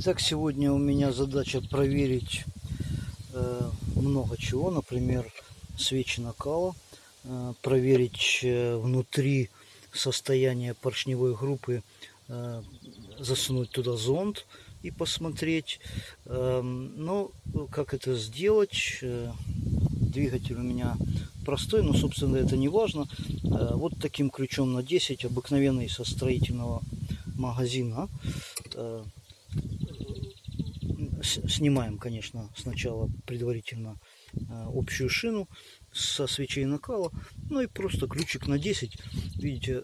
Итак, сегодня у меня задача проверить э, много чего, например, свечи накала, э, проверить э, внутри состояние поршневой группы, засунуть туда зонд и посмотреть. Э, но как это сделать? Двигатель у меня простой, но, собственно, это не важно. Вот таким ключом на 10, обыкновенный со строительного магазина. Снимаем, конечно, сначала предварительно э, общую шину со свечей накала. Ну и просто ключик на 10. Видите,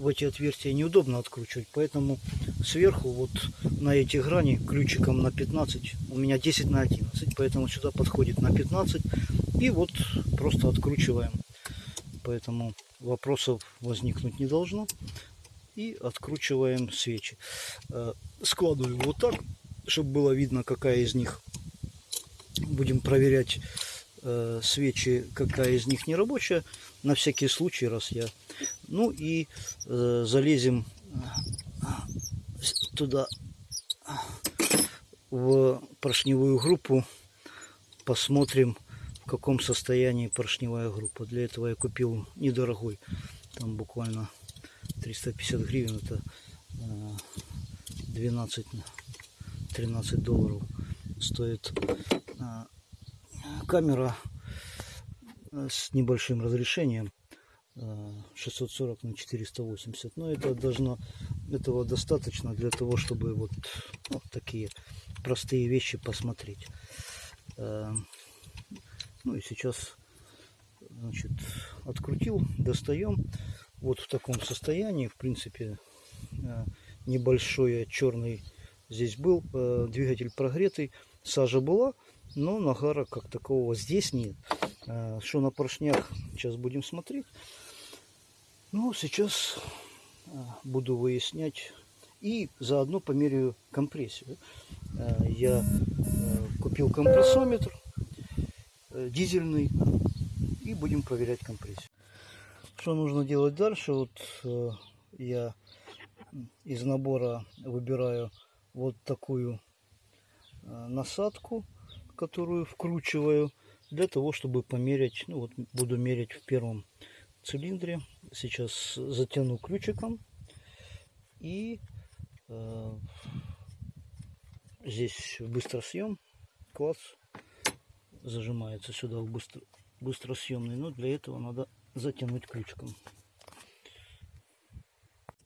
в эти отверстия неудобно откручивать, поэтому сверху вот на эти грани ключиком на 15, у меня 10 на 11, поэтому сюда подходит на 15 и вот просто откручиваем. Поэтому вопросов возникнуть не должно. И откручиваем свечи. Э, складываю вот так, чтобы было видно, какая из них. Будем проверять э, свечи, какая из них не рабочая. На всякий случай, раз я... Ну и э, залезем туда в поршневую группу. Посмотрим, в каком состоянии поршневая группа. Для этого я купил недорогой. Там буквально 350 гривен. Это 12 13 долларов стоит а, камера с небольшим разрешением 640 а, на 480 но это должно этого достаточно для того чтобы вот, вот такие простые вещи посмотреть. А, ну и сейчас значит открутил достаем. Вот в таком состоянии в принципе небольшой черный здесь был двигатель прогретый сажа была но нагара как такового здесь нет. А, что на поршнях, сейчас будем смотреть. Ну, сейчас а, буду выяснять и заодно померяю компрессию. А, я купил компрессометр э, дизельный и будем проверять компрессию. Что нужно делать дальше? Вот э, я из набора выбираю вот такую насадку которую вкручиваю для того, чтобы померять. Ну вот буду мерять в первом цилиндре. Сейчас затяну ключиком и э, здесь быстросъем класс зажимается сюда в быстро, быстросъемный, но для этого надо затянуть ключиком.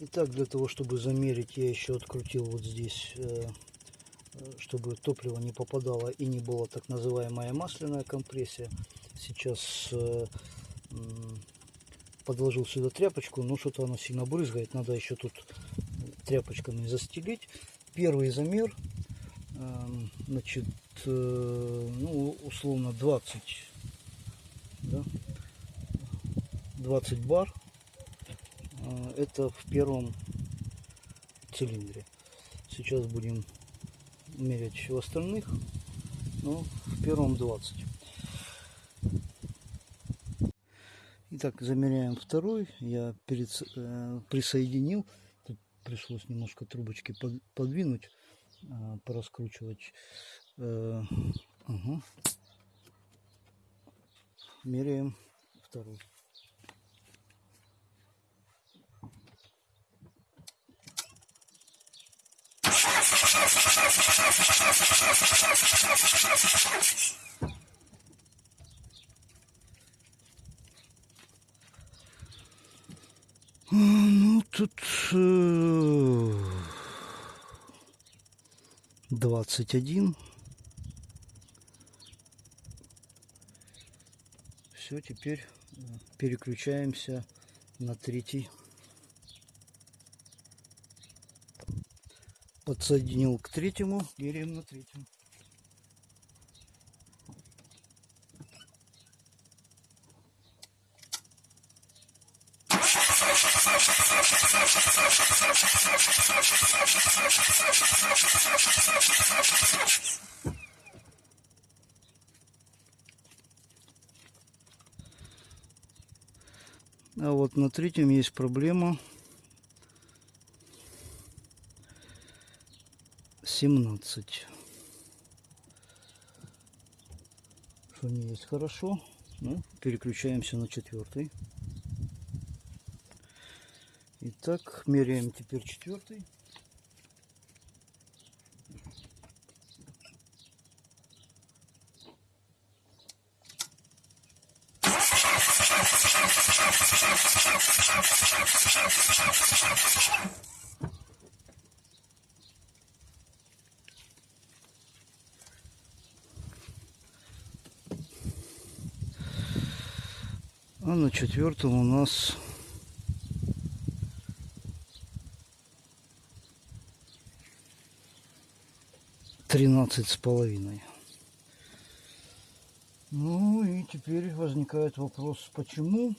Итак, для того, чтобы замерить, я еще открутил вот здесь э, чтобы топливо не попадало и не было так называемая масляная компрессия. Сейчас э, подложил сюда тряпочку, но что-то оно сильно брызгает. Надо еще тут тряпочками застелить. Первый замер, э, значит, э, ну, условно 20, да? 20 бар. Это в первом цилиндре. Сейчас будем мерять в остальных. Но в первом 20. Итак, замеряем второй. Я перед, э, присоединил. Тут пришлось немножко трубочки под, подвинуть, э, пораскручивать. Э, угу. Меряем второй. Ну, тут э, двадцать один. Все, теперь э, переключаемся на третий подсоединил к третьему, меряем на третьем. А вот на третьем есть проблема. 17. Что не есть хорошо. Ну, переключаемся на четвертый. Итак, меряем теперь четвертый. А на четвертом у нас тринадцать с половиной. Ну и теперь возникает вопрос, почему.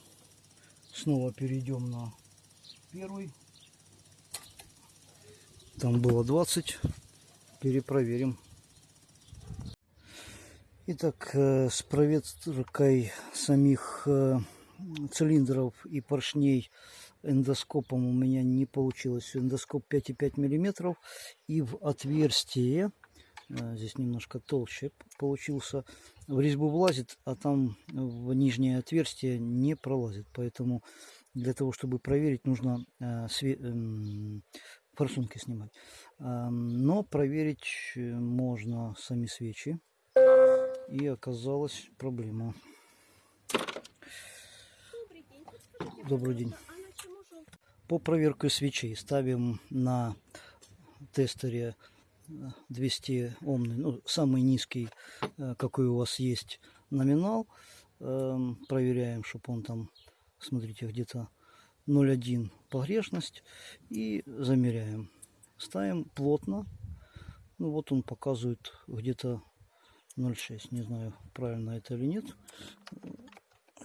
Снова перейдем на первый. Там было 20. Перепроверим. Итак, э, с проверкой самих э, цилиндров и поршней эндоскопом у меня не получилось. Эндоскоп 5,5 миллиметров и в отверстие, здесь немножко толще получился, в резьбу влазит, а там в нижнее отверстие не пролазит. Поэтому для того, чтобы проверить, нужно э, све э, форсунки снимать. Э, но проверить можно сами свечи. И оказалась проблема. Добрый день. По проверке свечей ставим на тестере 200 омный, ну, самый низкий, э, какой у вас есть номинал. Эм, проверяем, чтобы он там, смотрите, где-то 0,1 погрешность. И замеряем. Ставим плотно. Ну вот он показывает где-то 0,6. Не знаю, правильно это или нет.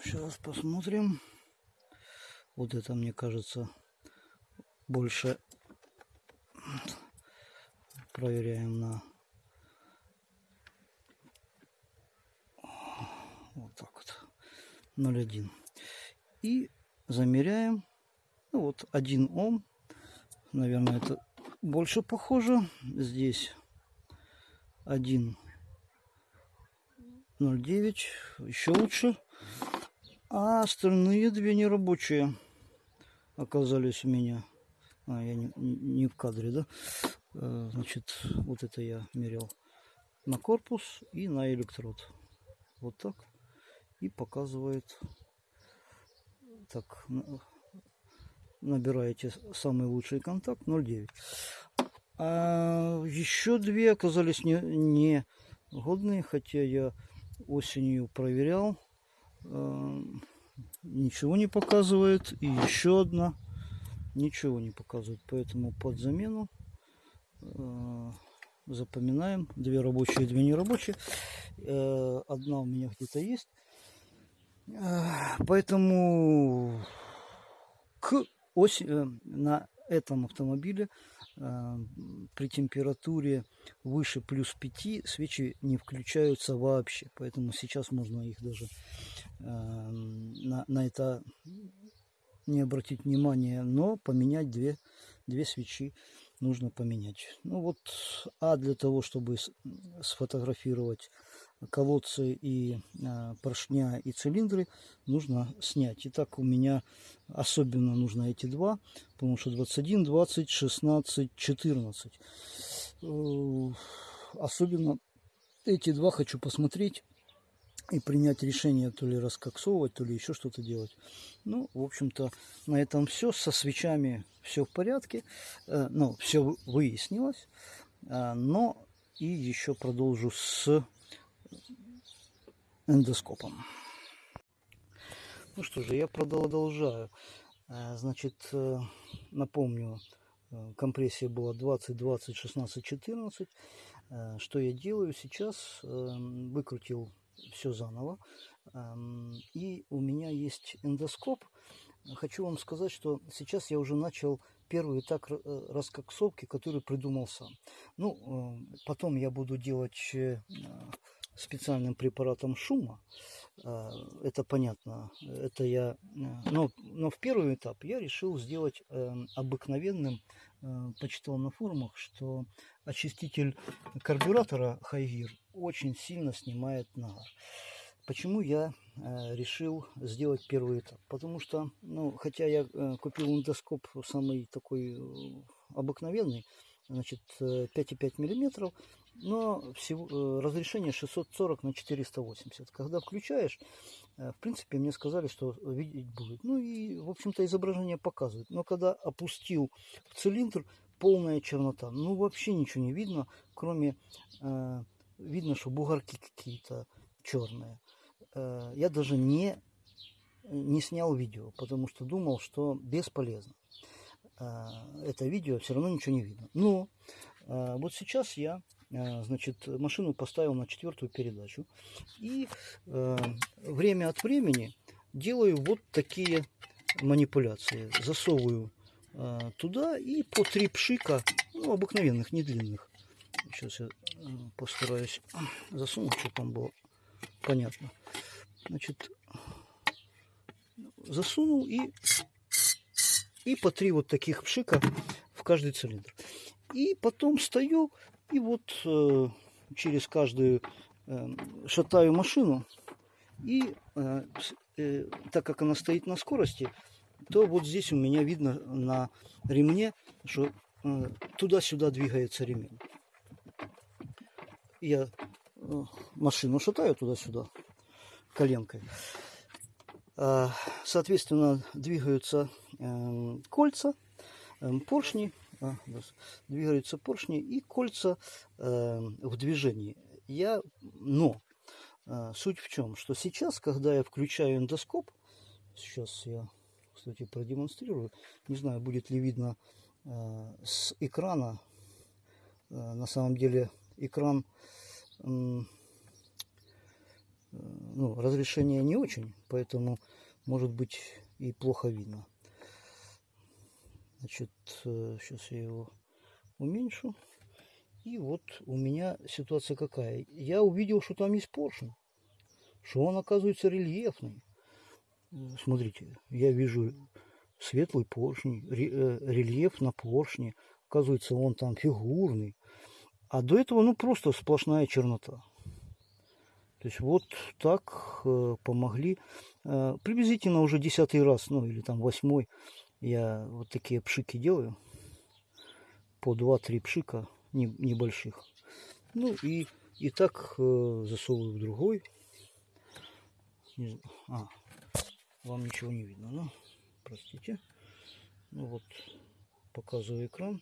Сейчас посмотрим. Вот это, мне кажется, больше проверяем на вот так вот. 0,1 и замеряем. Ну вот 1 ом. Наверное это больше похоже. Здесь 1 0,9 еще лучше. А остальные две нерабочие оказались у меня. А, я не, не в кадре, да? Э, значит, вот это я мерил на корпус и на электрод. Вот так. И показывает. Так, набираете самый лучший контакт 0,9. А еще две оказались не, не годные, хотя я осенью проверял ничего не показывает. И еще одна ничего не показывает. Поэтому под замену э, запоминаем. Две рабочие, две нерабочие. Э, одна у меня где-то есть. Э, поэтому к осень, на этом автомобиле э, при температуре выше плюс 5 свечи не включаются вообще. Поэтому сейчас можно их даже э, на, на это не обратить внимания, но поменять две, две свечи нужно поменять. Ну вот, а для того, чтобы сфотографировать колодцы и э, поршня и цилиндры, нужно снять. Итак, у меня особенно нужно эти два, потому что 21, 20, 16, 14. Э, особенно эти два хочу посмотреть и принять решение то ли раскоксовывать, то ли еще что-то делать. Ну, в общем-то, на этом все. Со свечами все в порядке. Э, ну, все выяснилось. Э, но и еще продолжу с эндоскопом. Ну что же, я продолжаю. Э, значит, напомню, компрессия была 20, 20, 16, 14. Что я делаю сейчас? Выкрутил все заново. И у меня есть эндоскоп. Хочу вам сказать, что сейчас я уже начал первый этап э, раскоксовки, который придумал сам. Ну, э, потом я буду делать э, специальным препаратом шума. А, это понятно. Это я... Но, но в первый этап я решил сделать эм, обыкновенным. Э, почитал на форумах, что очиститель карбюратора Хайгир очень сильно снимает нагар. Почему я э, решил сделать первый этап? Потому что, ну, хотя я э, купил эндоскоп самый такой э, обыкновенный, значит, 5,5 миллиметров, но всего, разрешение 640 на 480. Когда включаешь, в принципе, мне сказали, что видеть будет. Ну и, в общем-то, изображение показывает. Но когда опустил в цилиндр, полная чернота. Ну, вообще ничего не видно, кроме, э, видно, что бугорки какие-то черные. Э, я даже не, не снял видео, потому что думал, что бесполезно. Э, это видео все равно ничего не видно. Но э, вот сейчас я значит, машину поставил на четвертую передачу. И время от времени делаю вот такие манипуляции. Засовываю туда и по три пшика, ну, обыкновенных, не длинных. Сейчас я постараюсь засунуть, что там было понятно. Значит, засунул и, и по три вот таких пшика в каждый цилиндр. И потом стою и вот э, через каждую э, шатаю машину. И э, э, так как она стоит на скорости, то вот здесь у меня видно на ремне, что э, туда-сюда двигается ремень. Я э, машину шатаю туда-сюда коленкой. А, соответственно, двигаются эм, кольца, эм, поршни, двигаются поршни и кольца эм, в движении. Я, но э, суть в чем, что сейчас, когда я включаю эндоскоп, сейчас я, кстати, продемонстрирую, не знаю, будет ли видно э, с экрана, на самом деле экран ну, разрешение не очень, поэтому может быть и плохо видно. Значит, сейчас э, я его уменьшу. И вот у меня ситуация какая. Я увидел, что там есть поршень. Что он оказывается рельефный. Смотрите, я вижу светлый поршень, э, рельеф на поршне. Оказывается, он там фигурный. А до этого, ну, просто сплошная чернота. То есть вот так э, помогли. Приблизительно уже десятый раз, ну или там восьмой, я вот такие пшики делаю. По 2-3 пшика не, небольших. Ну и, и так э, засовываю в другой. А, вам ничего не видно, ну, простите. Ну вот, показываю экран.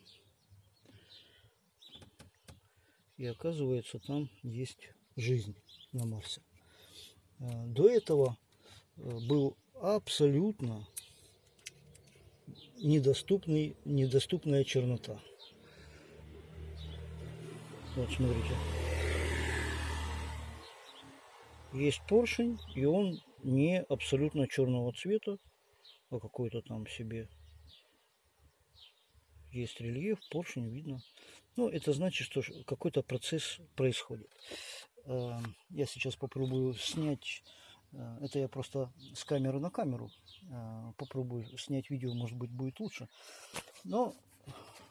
И оказывается, там есть жизнь на Марсе. Э, до этого э, был абсолютно недоступный, недоступная чернота. Вот смотрите. Есть поршень, и он не абсолютно черного цвета, а какой-то там себе. Есть рельеф, поршень видно. Ну, это значит, что какой-то процесс происходит. Эм, я сейчас попробую снять, э, это я просто с камеры на камеру э, попробую снять видео, может быть будет лучше. Но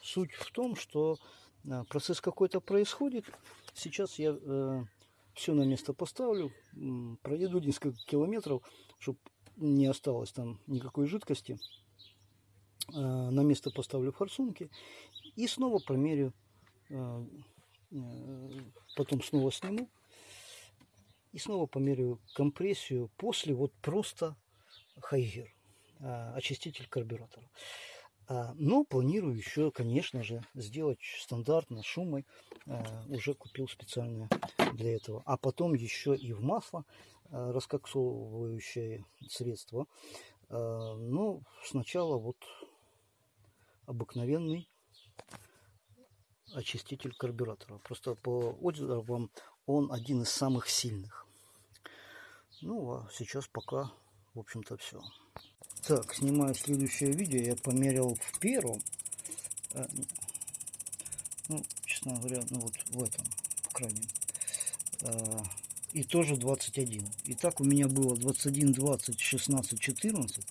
суть в том, что э, процесс какой-то происходит. Сейчас я все на место поставлю, проеду несколько километров, чтобы не осталось там никакой жидкости. На место поставлю форсунки и снова промерю, потом снова сниму и снова померяю компрессию после вот просто хайгер, а, очиститель карбюратора. А, но планирую еще, конечно же, сделать стандартно шумой. А, уже купил специальное для этого. А потом еще и в масло раскоксовывающее средство. Но сначала вот обыкновенный очиститель карбюратора. Просто по отзывам он один из самых сильных. Ну, а сейчас пока, в общем-то, все. Так, снимаю следующее видео. Я померил в первом. Э, ну, честно говоря, ну вот в этом, в крайнем. Э, и тоже 21. И так у меня было 21, 20, 16, 14.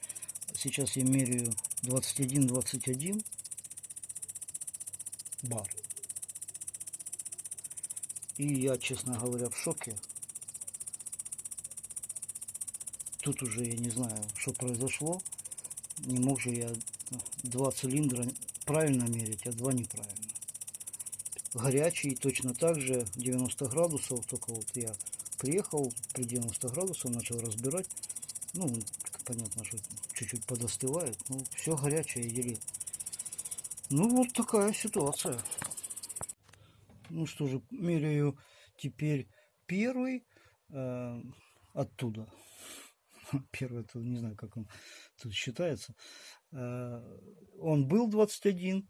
Сейчас я меряю 21, 21 бар. И я, честно говоря, в шоке. Тут уже я не знаю, что произошло. Не мог же я два цилиндра правильно мерить, а два неправильно. Горячий точно так же 90 градусов, только вот я приехал при 90 градусов, начал разбирать. Ну, понятно, что чуть-чуть подостывает. Ну, все горячее еле. Ну, вот такая ситуация. Ну что же, меряю теперь первый э, оттуда. Первый, это не знаю, как он тут считается. Э, он был 21,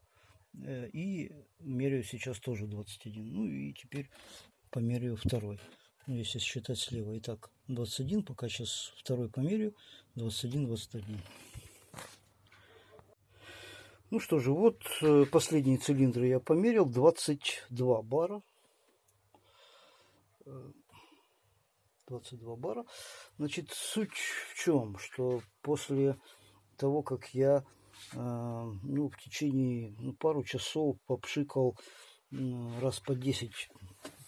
э, и меряю сейчас тоже 21. Ну и теперь померяю второй. Ну, если считать слева. Итак, 21, пока сейчас второй померяю. 21, 21. Ну что же, вот э, последние цилиндры я померил. 22 бара. 22 бара. Значит, суть в чем? Что после того, как я э, ну, в течение ну, пару часов попшикал э, раз по 10,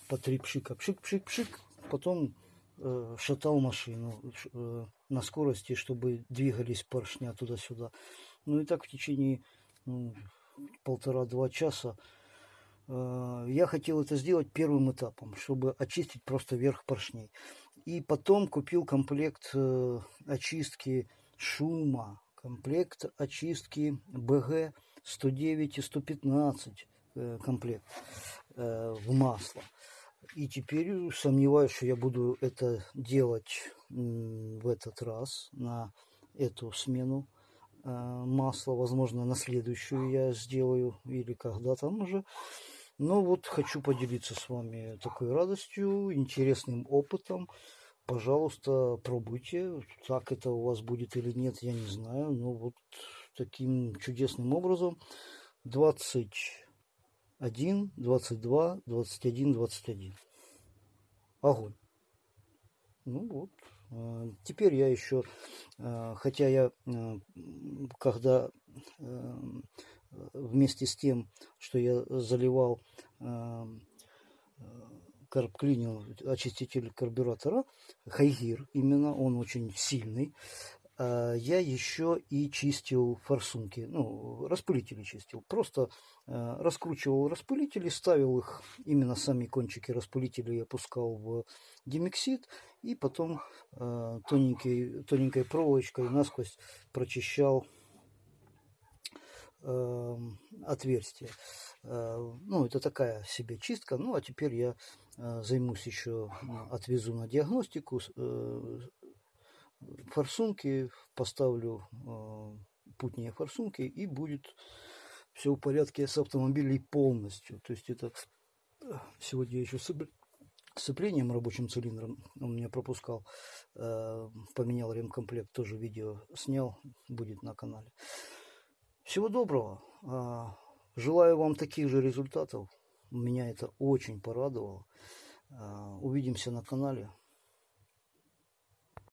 по 3 пшика, пшик-пшик-пшик, потом э, шатал машину э, на скорости, чтобы двигались поршня туда-сюда. Ну и так в течение полтора-два часа э, я хотел это сделать первым этапом, чтобы очистить просто верх поршней. И потом купил комплект э, очистки шума, комплект очистки БГ 109 и 115 э, комплект в масло. И теперь сомневаюсь, что я буду это делать в этот раз на эту смену масла. Возможно, на следующую я сделаю или когда там уже. Но вот хочу поделиться с вами такой радостью, интересным опытом пожалуйста, пробуйте. Так это у вас будет или нет, я не знаю. Но вот таким чудесным образом 21, 22, 21, 21. Огонь. Ну вот. А, теперь я еще, а, хотя я, а, когда вместе с тем, что я заливал карбклинил, очиститель карбюратора, Хайгир именно, он очень сильный. А, я еще и чистил форсунки, ну, распылители чистил. Просто а, раскручивал распылители, ставил их, именно сами кончики распылителей опускал в демиксид, и потом а, тоненькой, тоненькой проволочкой насквозь прочищал отверстие. Ну, это такая себе чистка. Ну, а теперь я Э, займусь еще, отвезу на диагностику, э, форсунки, поставлю э, путнее форсунки и будет все в порядке с автомобилем полностью. То есть это сегодня я еще сцеплением рабочим цилиндром он меня пропускал, поменял ремкомплект, тоже видео снял, будет на канале. Всего доброго. Желаю вам таких же результатов. Меня это очень порадовало. А, увидимся на канале.